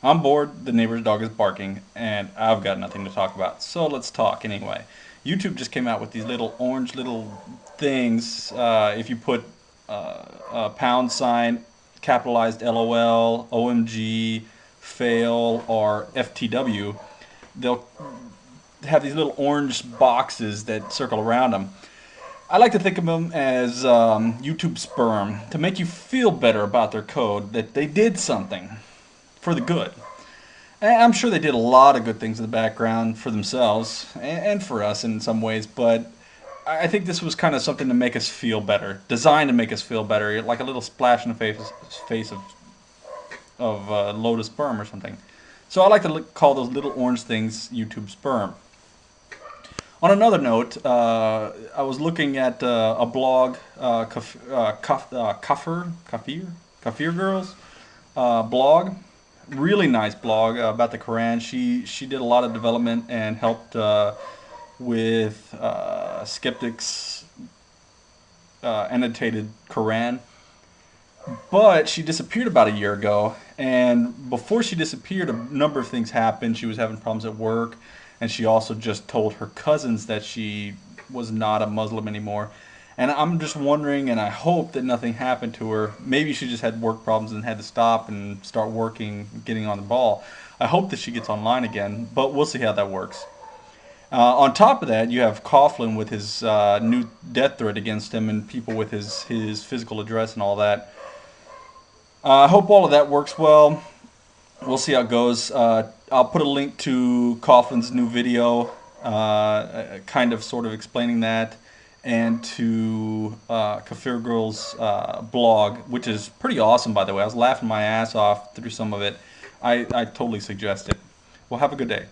I'm bored, the neighbor's dog is barking, and I've got nothing to talk about. So let's talk anyway. YouTube just came out with these little orange little things. Uh, if you put uh, a pound sign, capitalized LOL, OMG, fail, or FTW, they'll have these little orange boxes that circle around them. I like to think of them as um, YouTube sperm to make you feel better about their code that they did something for the good. And I'm sure they did a lot of good things in the background for themselves and for us in some ways, but I think this was kind of something to make us feel better, designed to make us feel better, like a little splash in the face, face of of uh, lotus sperm or something. So I like to call those little orange things YouTube sperm. On another note, uh, I was looking at uh, a blog, uh, Kaf, uh, Kaf, uh, Kafir, Kafir, Kafir Girls uh, blog, really nice blog uh, about the Quran. She she did a lot of development and helped uh, with uh, skeptics uh, annotated Quran. But she disappeared about a year ago, and before she disappeared, a number of things happened. She was having problems at work, and she also just told her cousins that she was not a Muslim anymore. And I'm just wondering, and I hope that nothing happened to her. Maybe she just had work problems and had to stop and start working, getting on the ball. I hope that she gets online again, but we'll see how that works. Uh, on top of that, you have Coughlan with his uh, new death threat against him and people with his, his physical address and all that. Uh, I hope all of that works well. We'll see how it goes. Uh, I'll put a link to Coughlan's new video, uh, kind of sort of explaining that and to uh, Kafir Girl's uh, blog, which is pretty awesome, by the way. I was laughing my ass off through some of it. I, I totally suggest it. Well, have a good day.